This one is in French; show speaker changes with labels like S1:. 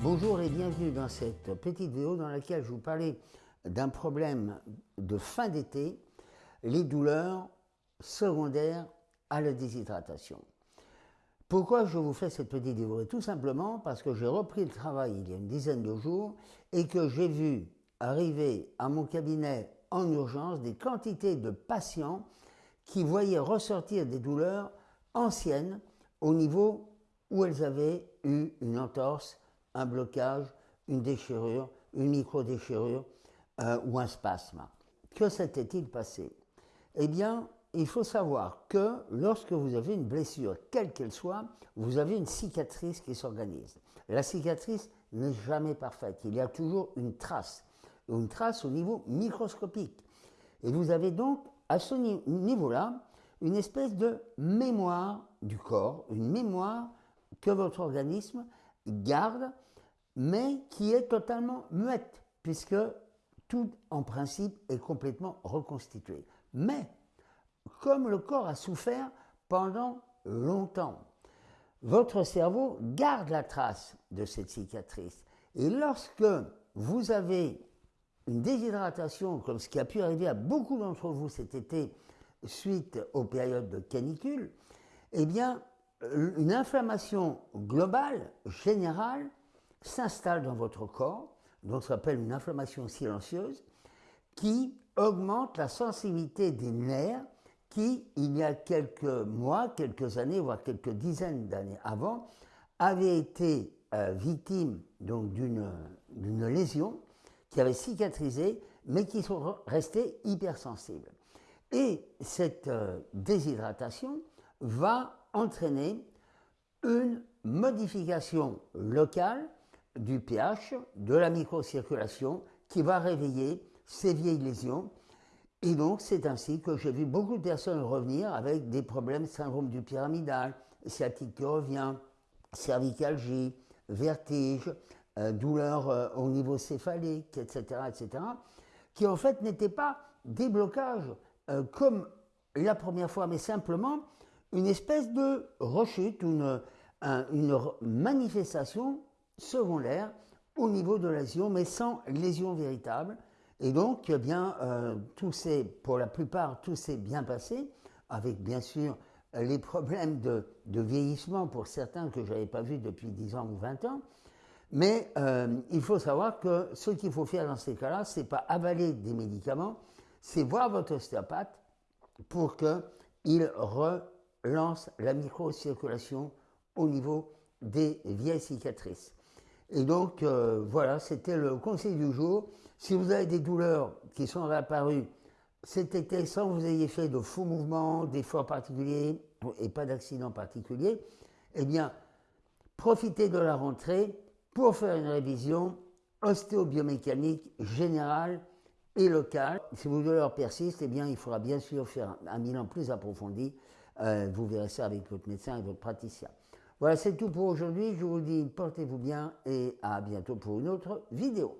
S1: Bonjour et bienvenue dans cette petite vidéo dans laquelle je vous parlais d'un problème de fin d'été, les douleurs secondaires à la déshydratation. Pourquoi je vous fais cette petite vidéo? Tout simplement parce que j'ai repris le travail il y a une dizaine de jours et que j'ai vu arriver à mon cabinet en urgence des quantités de patients qui voyaient ressortir des douleurs anciennes au niveau où elles avaient eu une entorse, un blocage, une déchirure, une micro-déchirure euh, ou un spasme. Que s'était-il passé? Eh bien, il faut savoir que lorsque vous avez une blessure, quelle qu'elle soit, vous avez une cicatrice qui s'organise. La cicatrice n'est jamais parfaite. Il y a toujours une trace, une trace au niveau microscopique. Et vous avez donc, à ce niveau-là, une espèce de mémoire du corps, une mémoire que votre organisme garde, mais qui est totalement muette, puisque tout, en principe, est complètement reconstitué. Mais, comme le corps a souffert pendant longtemps, votre cerveau garde la trace de cette cicatrice. Et lorsque vous avez une déshydratation, comme ce qui a pu arriver à beaucoup d'entre vous cet été, suite aux périodes de canicule, eh bien, une inflammation globale, générale, s'installe dans votre corps, donc ça s'appelle une inflammation silencieuse, qui augmente la sensibilité des nerfs qui, il y a quelques mois, quelques années, voire quelques dizaines d'années avant, avaient été euh, victimes d'une lésion qui avait cicatrisé, mais qui sont restés hypersensibles. Et cette euh, déshydratation va entraîner une modification locale du pH, de la microcirculation, qui va réveiller ces vieilles lésions. Et donc, c'est ainsi que j'ai vu beaucoup de personnes revenir avec des problèmes syndrome du pyramidal, sciatique qui revient, cervicalgie, vertige, euh, douleur euh, au niveau céphalique, etc., etc., qui en fait n'étaient pas des blocages euh, comme la première fois, mais simplement une espèce de rechute, une, une manifestation secondaire au niveau de la mais sans lésion véritable. Et donc, eh bien, euh, pour la plupart, tout s'est bien passé, avec bien sûr les problèmes de, vieillissement pour certains que je n'avais pas vus depuis 10 ans ou 20 ans. Mais euh, il faut savoir que ce qu'il faut faire dans ces cas-là, c'est pas avaler des médicaments, c'est voir votre ostéopathe pour qu'il relance la microcirculation au niveau des vieilles cicatrices. Et donc, euh, voilà, c'était le conseil du jour. Si vous avez des douleurs qui sont réapparues cet été sans que vous ayez fait de faux mouvements, d'efforts particuliers et pas d'accident particulier, eh bien, profitez de la rentrée pour faire une révision ostéobiomécanique générale et locale. Si vos douleurs persistent, eh bien, il faudra bien sûr faire un bilan plus approfondi. Euh, vous verrez ça avec votre médecin et votre praticien. Voilà, c'est tout pour aujourd'hui. Je vous dis, portez-vous bien et à bientôt pour une autre vidéo.